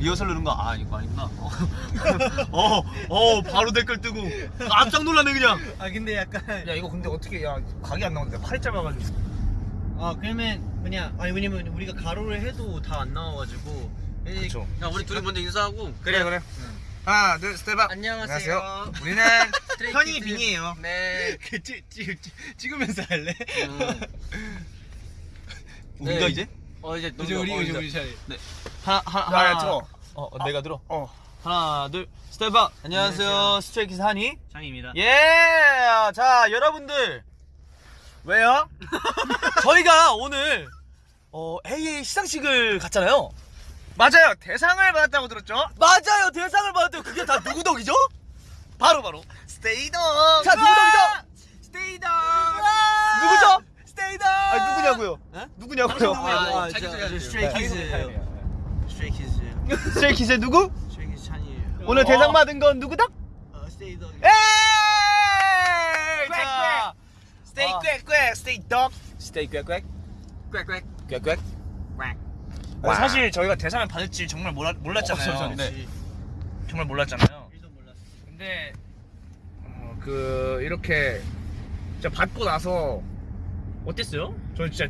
리허설 누른 거 아, 이거 아니구나. 어, 어, 바로 댓글 뜨고 깜짝 놀랐네 그냥. 아 근데 약간 야 이거 근데 어떻게 야 각이 안 나오는데 팔이 짧아가지고 아 그러면 그냥 아니 왜냐면 우리가 가로를 해도 다 안 나와가지고 이- 그쵸 야, 우리 둘이 먼저 인사하고. 그래 그래 하나 둘 step out 안녕하세요. 우리는 Stray Kids. 현이 빙이에요 네. 그 찍, 찍, 찍, 찍으면서 할래? 음. 우리가 네. 이제? 어 이제 이제 우리 어, 이제 우리 차례 하나 하나 야, 야, 하나. 들어. 어, 어, 내가 들어. 어 하나 둘 step out. 안녕하세요. 안녕하세요. Stray Kids 한이. 장입니다 예! 자, 여러분들. 왜요? 저희가 오늘 어, AA 시상식을 갔잖아요. 맞아요 대상을 받았다고 들었죠? 맞아요. 대상을 받았대요. 그게 다 누구 덕이죠? 바로 바로. 스테이 덕 자, 누구 덕이죠? 스테이 덕 누구죠? 스테이 덕 아, 누구냐고요? 네? 누구냐고요? 아, 아, 자기 저- 소개 저 Stray Kids예요 Stray Kids예요 Stray Kids의 누구? Stray Kids 찬이에요 오늘 어. 대상 받은 건 누구다? 어 스테이 덕 에이! 꽥꽥. 자, 스테이 아. 꽥꽥 스테이 덕 스테이 꽥꽥. 꽥꽥 꽥꽥. 아, 사실 저희가 대상을 받을지 정말 몰라, 몰랐잖아요 어, 네. 정말 몰랐잖아요 근데 어, 그 이렇게 진짜 받고 나서 어땠어요? 저 진짜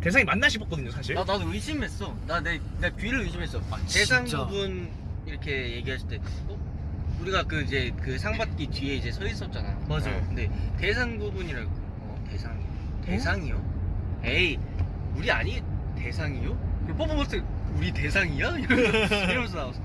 대상이 맞나 싶었거든요 사실 나 나도 의심했어. 나 내 내 귀를 의심했어. 대상 진짜? 부분 이렇게 얘기했을 때, 어? 우리가 그 이제 그 상받기 뒤에 이제 서 있었잖아. 맞아요. 어, 근데 대상 부분이라고. 어 대상 대상이요? 에이 우리 아니 대상이요? 그 퍼포먼스 우리 대상이야? 이러면서, 이러면서 나왔어.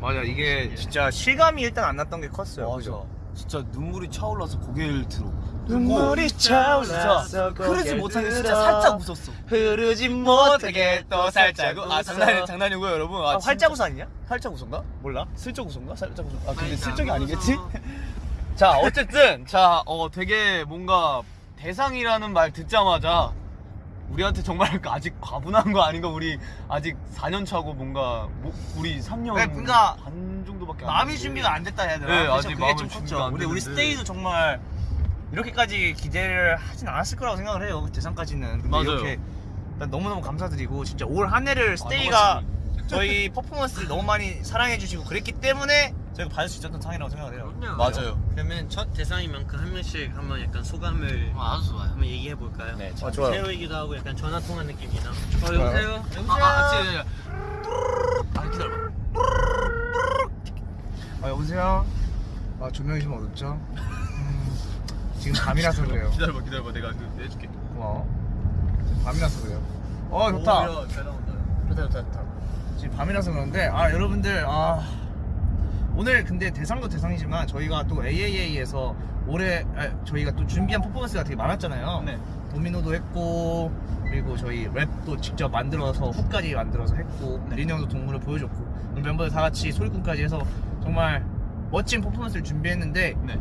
맞아 이게 진짜 실감이 일단 안 났던 게 컸어요 맞아. 그죠? 진짜 눈물이 차올라서 고개를 들어. 눈물이 차올라서 흐르지 못하게 진짜. 살짝 웃었어. 흐르지 못하게 또 살짝 아 장난이 장난이고요 여러분. 아, 아, 활짝 웃어 아니냐? 살짝 웃었나? 몰라 슬쩍 웃었나? 살짝 웃었나? 아 근데 아니, 슬쩍이 안 아니겠지? 웃어. 자 어쨌든 자어 되게 뭔가 대상이라는 말 듣자마자 우리한테 정말 아직 과분한 거 아닌가 우리 아직 4년 차고 뭔가 뭐- 우리 3년 네, 그러니까 반 정도밖에 안 됐는데. 준비가 안 됐다 해야 되나? 네, 그래서 아직 그게 마음의 좀 컸죠. 우리 됐는데. 스테이도 정말 이렇게까지 기대를 하진 않았을 거라고 생각을 해요. 대상까지는. 근데 맞아요. 이렇게 너무너무 감사드리고 진짜 올 한 해를 스테이가 저희 퍼포먼스를 너무 많이 사랑해 주시고 그랬기 때문에 저희가 받을 수 있었던 상이라고 생각을 해요. 맞아요. 그러면 첫 대상인 만큼 한 명씩 한번 약간 소감을 아주 좋아요. 한번 얘기해 볼까요? 네, 아, 좋아요. 새로이기도 하고 약간 전화 통화 느낌이나. 어. 여보세요? 여보세요? 아, 아, 진짜, 진짜. 아, 기다려봐. 아 여보세요. 아 조명이 좀 어둡죠? 음, 지금 밤이라서 그래요. 기다려봐, 기다려봐. 내가 그 해줄게. 고마워. 지금 밤이라서 그래요. 어 좋다. 오, 잘 나온다. 좋다 좋다 좋다. 지금 밤이라서 그런데 아 여러분들 아 오늘 근데 대상도 대상이지만 저희가 또 AAA에서 올해 아, 저희가 또 준비한 퍼포먼스가 되게 많았잖아요. 네. 도미노도 했고 그리고 저희 랩도 직접 만들어서 훅까지 만들어서 했고 네. 린이 형도 동물을 보여줬고 멤버들 다 같이 소리꾼까지 해서 정말 멋진 퍼포먼스를 준비했는데 네.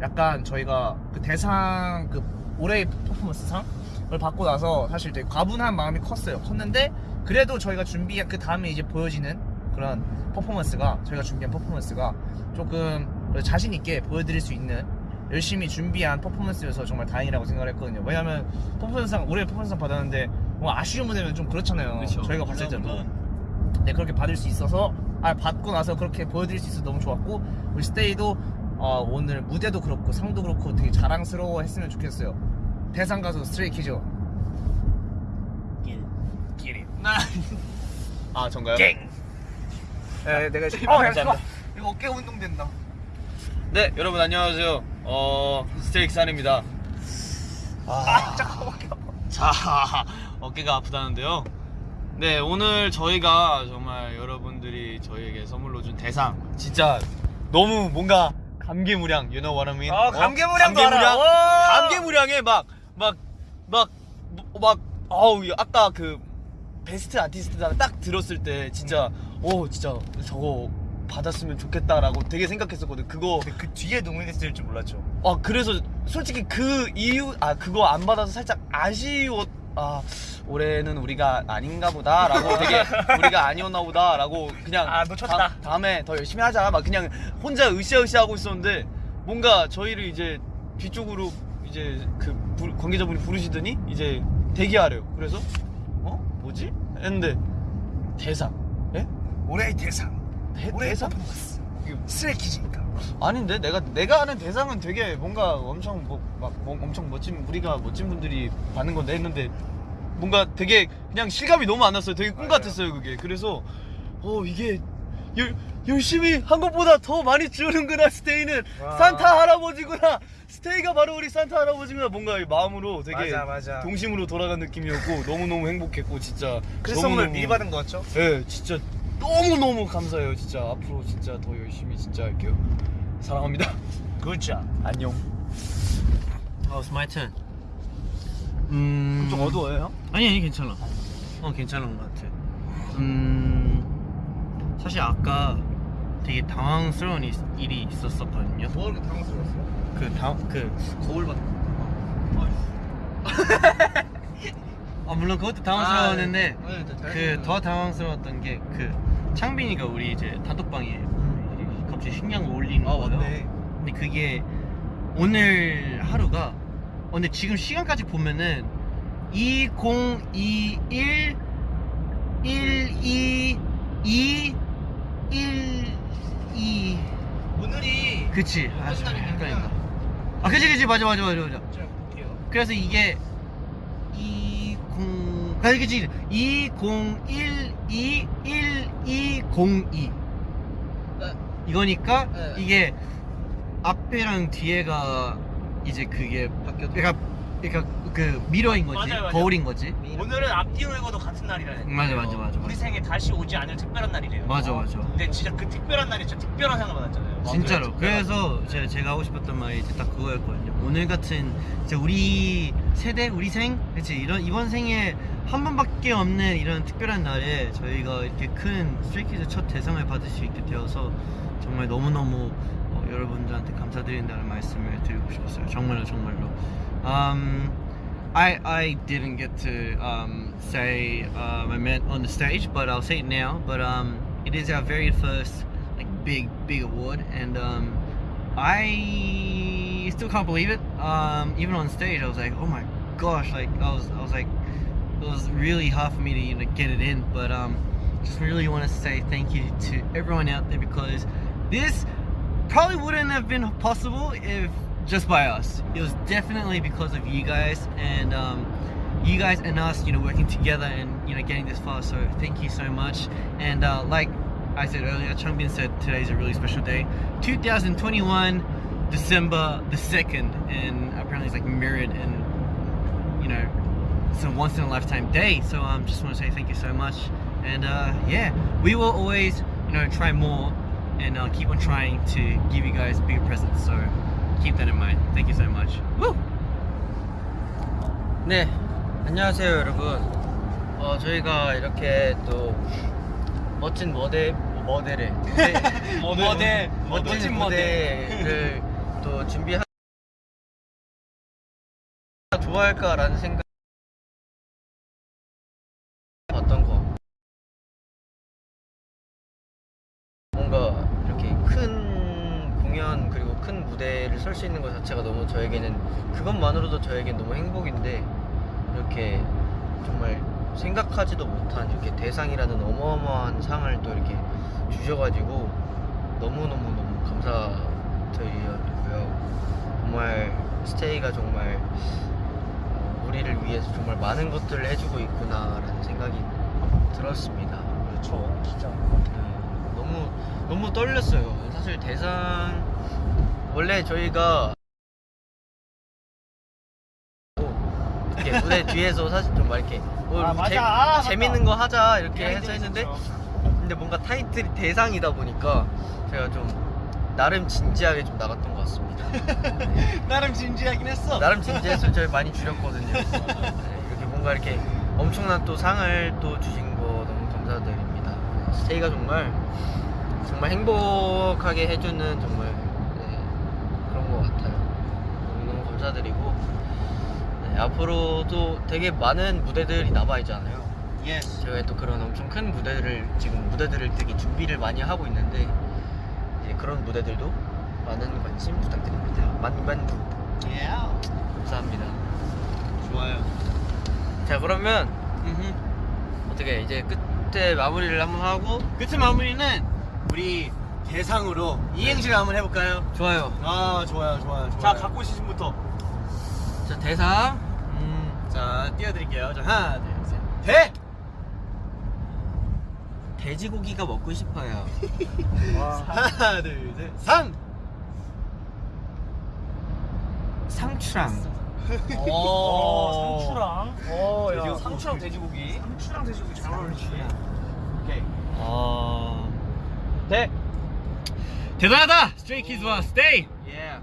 약간 저희가 그 대상 그 올해의 퍼포먼스 상을 받고 나서 사실 되게 과분한 마음이 컸어요. 컸는데 그래도 저희가 준비한 그 다음에 이제 보여지는 그런 퍼포먼스가 저희가 준비한 퍼포먼스가 조금 자신 있게 보여드릴 수 있는 열심히 준비한 퍼포먼스여서 정말 다행이라고 생각을 했거든요. 왜냐면 퍼포먼스상 올해 퍼포먼스상 받았는데 뭐 아쉬운 무대면 좀 그렇잖아요. 그쵸. 저희가 봤을 때도. 네 그렇게 받을 수 있어서 아 받고 나서 그렇게 보여드릴 수 있어서 너무 좋았고 우리 스테이도 어, 오늘 무대도 그렇고 상도 그렇고 되게 자랑스러워 했으면 좋겠어요. 대상 가수 Stray Kids 길. 기린 아, 전가요? 갱. 네, 내가 지금 어, 감사합니다. 이거 어깨 운동 된다. 네, 여러분 안녕하세요. 어, 스테이크 산입니다. 아, 잠깐 어깨. 자, 어깨가 아프다는데요. 네, 오늘 저희가 정말 여러분들이 저희에게 선물로 준 대상 진짜 너무 뭔가 감개무량, you know what I mean? 아, 어? 감개무량, 알아. 와. 감개무량에 막, 막, 막, 막, 어우, 아까 그 베스트 아티스트다 딱 들었을 때 진짜, 오, 진짜 저거 받았으면 좋겠다라고 되게 생각했었거든. 그거 근데 그 뒤에 노미네이트 줄 몰랐죠. 아 그래서 솔직히 그 이유 아 그거 안 받아서 살짝 아쉬웠 아 올해는 우리가 아닌가 보다라고 되게 우리가 아니었나 보다라고 그냥 아, 놓쳤다. 다, 음에더 열심히 하자 막 그냥 혼자 으쌰으쌰 하고 있었는데 뭔가 저희를 이제 뒤쪽으로 이제 그 부- 관계자분이 부르시더니 이제 대기하래요 그래서 어 뭐지 했는데 대상 예 올해의 대상 대- 올해의 대상? 퍼포먼스 스트레이키즈니까 아닌데 내가 내가 아는 대상은 되게 뭔가 엄청 뭐, 막 뭐- 엄청 멋진 우리가 멋진 분들이 받는 건데 했는데 뭔가 되게 그냥 실감이 너무 안 났어요. 되게 꿈 맞아요. 같았어요 그게. 그래서 어 이게 열, 열심히 한 것보다 더 많이 주는구나 스테이는 와. 산타 할아버지구나 스테이가 바로 우리 산타 할아버지구나 뭔가 이 마음으로 되게 맞아, 맞아. 동심으로 돌아간 느낌이었고 너무 너무 행복했고 진짜 그래서 너무너무- 선물 미리 받은 거 같죠? 네, 진짜 너무 너무 감사해요. 진짜 앞으로 진짜 더 열심히 진짜 할게요. 사랑합니다. 굿잡 안녕. Oh, it's my turn. 음. 좀 어두워요, 형? 아니 아니 괜찮아. 어 괜찮은 것 같아. 음 사실 아까 되게 당황스러운 이- 일이 있었었거든요. 뭐 이렇게 당황스러웠어? 그다그 거울 받. 아 물론 그것도 당황스러웠는데 그더 당황스러웠던 게 그 창빈이가 우리 이제 단톡방에 갑자기 식량을 올리는 아 거예요. 맞네. 근데 그게 오늘 하루가 어, 근데 지금 시간까지 보면은 2021 12 2 1 2 오늘이 그치. 아 헷갈린다. 아 그치 그치. 맞아 맞아 맞아 맞아. 제가 볼게요. 그래서 이게 20 아니 그치 2012 1202 네. 이거니까 네. 이게 앞에랑 뒤에가 이제 그게 바뀌어도 그러니까 그러니까 그 미러인 거지 맞아요, 맞아요. 거울인 거지 오늘은 앞뒤 바꿔도 같은 날이라네. 맞아 맞아 맞아 우리 생에 다시 오지 않을 특별한 날이래요. 맞아 맞아 근데 진짜 그 특별한 날이 진짜 특별한 상을 받았잖아요. 진짜로 그래서 제가, 제가 하고 싶었던 말이 이제 딱 그거였거든요 오늘 같은 이제 우리 세대 우리 생 그치? 이런 이번 생에 한 번밖에 없는 이런 특별한 날에 저희가 이렇게 큰 Stray Kids 첫 대상을 받을 수 있게 되어서 정말 너무너무 어, 여러분들한테 감사드린다는 말씀을 드리고 싶었어요. 정말로 정말로. um, I, I didn't get to um, say uh, my meant on the stage, but I'll say it now. But um, it is our very first like big big award, and um, I still can't believe it. Um, even on stage, I was like, oh my gosh! Like I was I was like, it was really hard for me to you know get it in. But um, just really want to say thank you to everyone out there because this probably wouldn't have been possible if just by us. It was definitely because of you guys and um, you guys and us, you know, working together and you know getting this far. So thank you so much. And uh, like I said earlier, Changbin said today's a really special day, 2021 December the second, and apparently it's like mirrored and you know it's a once in a lifetime day. So um, just want to say thank you so much. And uh, yeah, we will always you know try more and uh, keep on trying to give you guys bigger presents. So keep that in mind. Thank you so much. Woo! 네, 안녕하세요 여러분. 어, 저희가 이렇게 또 멋진 모델, 모델을 모델, 멋진 모델을 또 준비하 좋아할까라는 생각 어떤 거? 뭔가 이렇게 큰 공연 그리고 큰 무대를 설 수 있는 것 자체가 너무 저에게는 그것만으로도 저에겐 너무 행복인데 이렇게 정말 생각하지도 못한 이렇게 대상이라는 어마어마한 상을 또 이렇게 주셔가지고 너무너무너무 감사드리고요 정말 스테이가 정말 어, 우리를 위해서 정말 많은 것들을 해주고 있구나라는 생각이 들었습니다 그렇죠 진짜 네, 너무 너무 떨렸어요. 사실 대상 원래 저희가 이렇게 무대 뒤에서 사실 좀 막 이렇게 뭐 아. 재- 아. 재밌는 거 하자 이렇게 얘기도 해서 했는데. 근데 뭔가 타이틀이 대상이다 보니까 제가 좀 나름 진지하게 좀 나갔던 것 같습니다. 나름 진지하긴 했어. 나름 진지해서 저희 많이 줄였거든요. 네, 이렇게 뭔가 이렇게 엄청난 또 상을 또 주신 거 너무 감사드립니다. 네, 스테이가 정말 정말 행복하게 해주는 정말 네, 그런 것 같아요. 너무, 너무 감사드리고 네, 앞으로도 되게 많은 무대들이 남아 있잖아요. Yes. 제가 또 그런 엄청 큰 무대들을 지금 무대들을 되게 준비를 많이 하고 있는데 이제 그런 무대들도 많은 관심 부탁드립니다. 많관부 예. 감사합니다. 좋아요. 자 그러면. 어떻게 이제 끝 끝에 마무리를 한번 하고 끝에 마무리는 우리 대상으로 이행시를 한번 해볼까요? 좋아요. 아 좋아요 좋아요 좋아요 자 갖고 오신 분부터 자 대상. 음, 자 띄워드릴게요 자 하나 둘 셋 대 돼지고기가 먹고 싶어요. 하나 둘 셋 상 상추랑. 오, 상추랑 오, 야. 돼지고기. 상추랑 돼지고기. 상추랑 돼지고기 잘 어울리지. 오케이. 어. 대. 대단하다! 스트레이 키즈와 스테이! 예.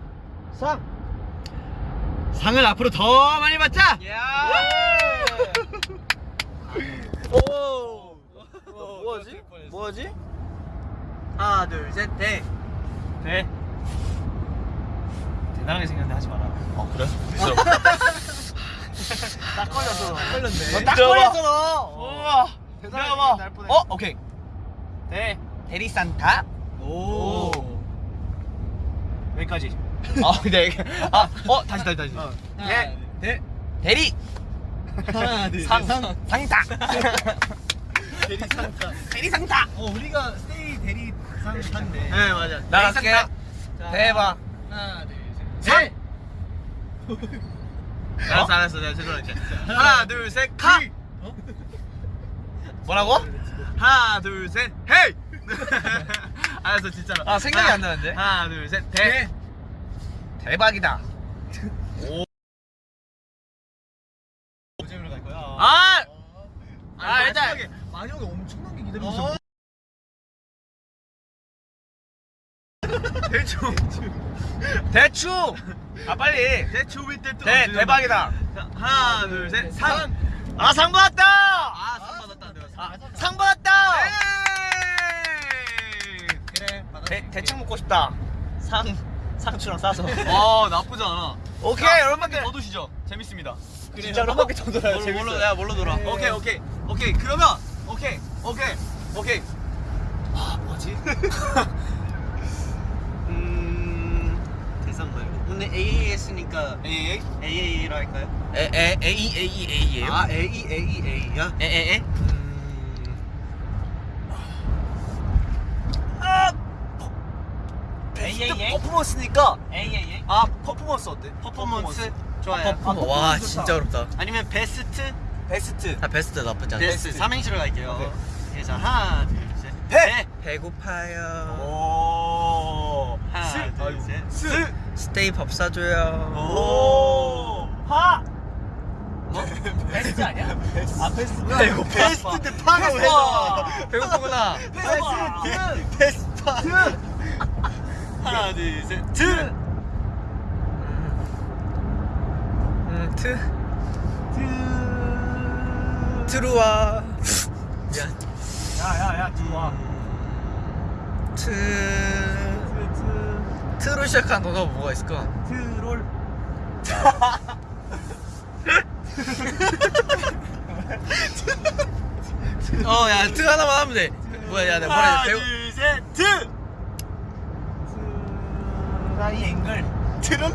상. 상을 앞으로 더 많이 받자! 예. 오. 뭐하지? 뭐하지? 하나 둘셋 대. 대. 대단하게 생겼는데 하지 마라. 어 그래? 딱 걸렸어. 걸렸네. 딱 걸렸잖아. 우와. 대단하게 날 뻔했네. 어 오케이. 대 대리 산타. 오. 여기까지. 아 네. 아어 다시 다시 다시. 대 대. 대리. 하나 둘 상. 상타. 대리산타. 대리상타. 어 우리가 스테이 대리산타인데. 네 맞아. 나 갈게. 자, 대박. 하나 둘 셋. 대. 알았어 알았어 내가 죄송할게. 하나 둘 셋 카. 뭐라고? 하나 둘 셋 헤이. 알았어 진짜로. 아, 생각이 하나, 안 나는데? 하나 둘 셋 대. 대. 대박이다. 어제로 갈 거야. 아. 아, 일단- 마지막에 만약에 엄청난 게 기다리고 있어. 대충. 대충. 아 빨리. 대충 위때 또. 대 대박이다. 하나 둘셋 상. 아 상 받았다. 아상 받았다 상. 아, 상 받았다. 에이. 그래. 대 대충 먹고 싶다. 상 상추랑 싸서. 아 나쁘지 않아. 오케이 여러분들 더 두시죠. 재밌습니다. 진짜로 한 바퀴 더 돌아요. 뭘로 뭘로 뭘로 돌아? 네. 오케이 오케이 오케이 그러면 오케이 오케이 오케이. 아 뭐지? 음 대상 말고 오늘 AA 했으니까 에이 AA로 할까요? 에 에 A E A E A예요. 아 AA AEA야? 에 에에. 음아 에이에이에이? 퍼포먼스니까 에이. 아 퍼포먼스 어때? 퍼포먼스 좋아요. 퍼포먼스. 와 진짜 어렵다. 아니면 베스트? 베스트. 아 베스트 나쁘지 않아. 베스트. 베스트 삼행시로 갈게요. 오케이. 그래서 하나 둘 셋. 배. 배고파요. 오. 하나, 스. 둘, 아이고. 셋. 스. 스테이 밥 사줘요. 오. 하. 베스트 아니야? 아 베스트. 배고 베스트 때 파가 왜? 배고프구나. 베스트. 베스트. 하나 둘 셋. 트. 음 트. 트 루와. 미안. 야야야 들어와. 트. 트로 시작한 거가 뭐가 있을까? 트롤. 어, 야, 트 하나만 하면 돼. 뭐야, 야, 내가 뭐라 해야 돼? 배고. 둘셋 트. 트라이 앵글. 트름.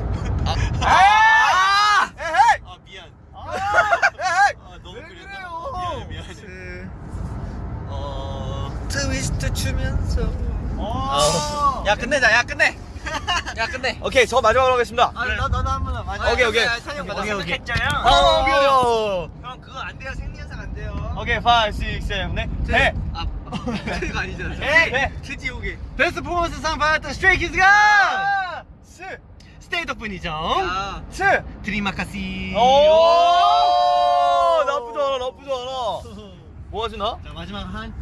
아, 아. 에헤이. 아 미안. 에헤이. 아 너무 왜 그랬나? 그래요? 미안해 미안해. 트. 어. 추면서. 어. 야 끝내자. 야 끝내. 야 끝내. 오케이 저 마지막으로 하겠습니다. 아, 나 나도 한번 마지막. 오케이, 오케이. 찬영 가자. 오케이, 오케이. 했잖아요. 어, 오케이 오케이. 형 그거 안 돼요. 생리현상 안 돼요. 오케이 5, 6, 7, 8 네. 아, 트가 아니잖아. 네. 트지옥에. 베스트 퍼포먼스 상 받았던 스트레이 키즈가! 아, 스. 스테이 덕분이죠. 야. 스. Terima kasih. 오. 나쁘지 않아 나쁘지 않아. 뭐 하시나? 자 마지막 한.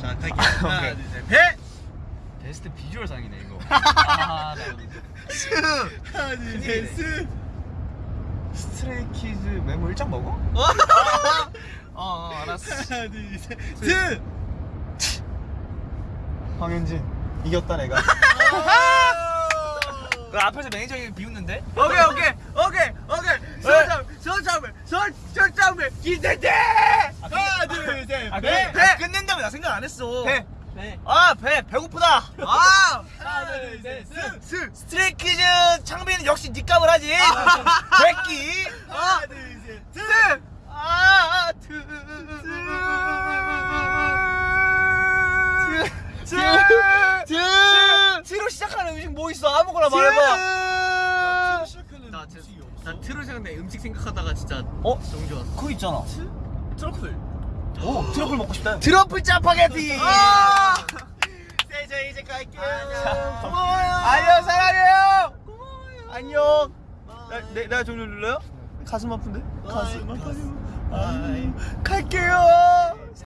자 갈게요. 하나 둘 셋. 배. 베스트 비주얼 상이네 이거. 아, 나 스. 하나 둘 셋. 스. 스트레이키즈 메모 1장 먹어? 어, 어 알았어. 하나 둘 셋. 스. 황현진 이겼다 내가. 그 앞에서 매니저 이 비웃는데? 오케이 오케이 오케이 오케이. 서점을 서점을 기대돼. 둘셋 아, 배! 배! 아, 끝낸다고 나 생각 안 했어 배! 배. 아, 배, 배고프다. 아! 하나, 둘, 셋, 스! 스! 스트레이 키즈 창빈은 역시 니값을 하지. 아. 백기. 아, 하나, 둘, 셋, 스! 아, 두. 스! 스! 트로 시작하는 음식 뭐 있어? 아무거나 말해봐. 나 트로 시작하는 음식 생각하다가 진짜 어? 정규 왔어. 그거 있잖아. 트러플. 오 트러플 먹고 싶다. 트러플 짜파게티. 아! 세저 이제 갈게요. 고마워요. 안녕 사랑해요. 안녕. 나, 내, 내가 종료 눌러요? 가슴 아픈데? 가슴 아파요. 아, 갈게요.